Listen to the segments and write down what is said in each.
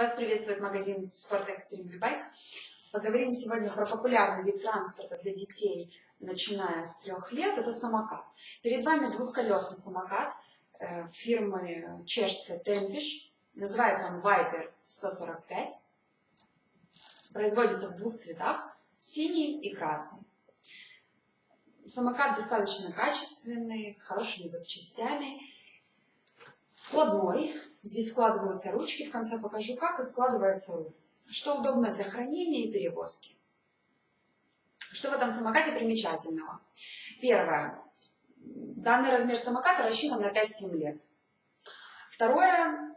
Вас приветствует магазин Sport Extreme V-Bike. Поговорим сегодня про популярный вид транспорта для детей, начиная с трех лет. Это самокат. Перед вами двухколесный самокат э, фирмы чешской Темпиш. Называется он Viper 145. Производится в двух цветах, синий и красный. Самокат достаточно качественный, с хорошими запчастями. Складной. Здесь складываются ручки. В конце покажу, как и складывается. Что удобно для хранения и перевозки. Что в этом самокате примечательного? Первое. Данный размер самоката рассчитан на 5-7 лет. Второе.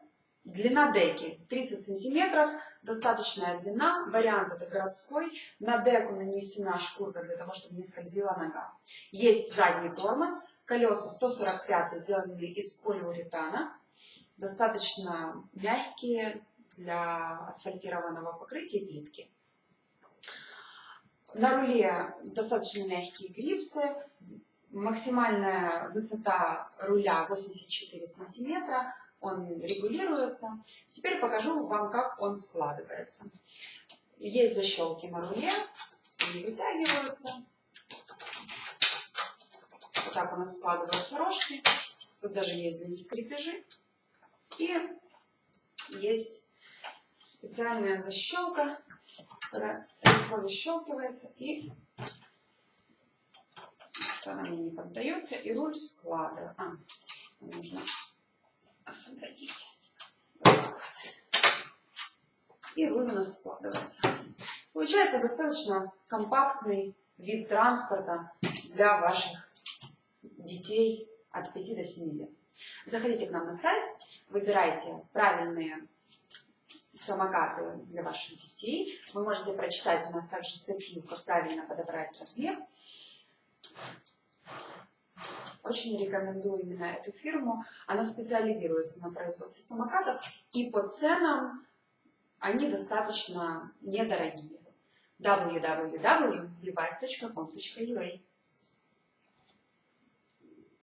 Длина деки 30 сантиметров, достаточная длина. Вариант это городской. На деку нанесена шкурка для того, чтобы не скользила нога. Есть задний тормоз. Колеса 145 сделаны из полиуретана. Достаточно мягкие для асфальтированного покрытия плитки. На руле достаточно мягкие грипсы. Максимальная высота руля 84 сантиметра он регулируется. Теперь покажу вам, как он складывается. Есть защелки на руле, они вытягиваются. Вот так у нас складываются рожки. Тут даже есть для них крепежи. И есть специальная защелка, которая легко защелкивается и она мне не поддается, и руль складывается. А, нужно освободить. И руль у нас складывается. Получается достаточно компактный вид транспорта для ваших детей от 5 до 7 лет. Заходите к нам на сайт, выбирайте правильные самокаты для ваших детей. Вы можете прочитать у нас также статью, как правильно подобрать размер. Очень рекомендую именно эту фирму. Она специализируется на производстве самокатов, и по ценам они достаточно недорогие. www.vibike.com.ua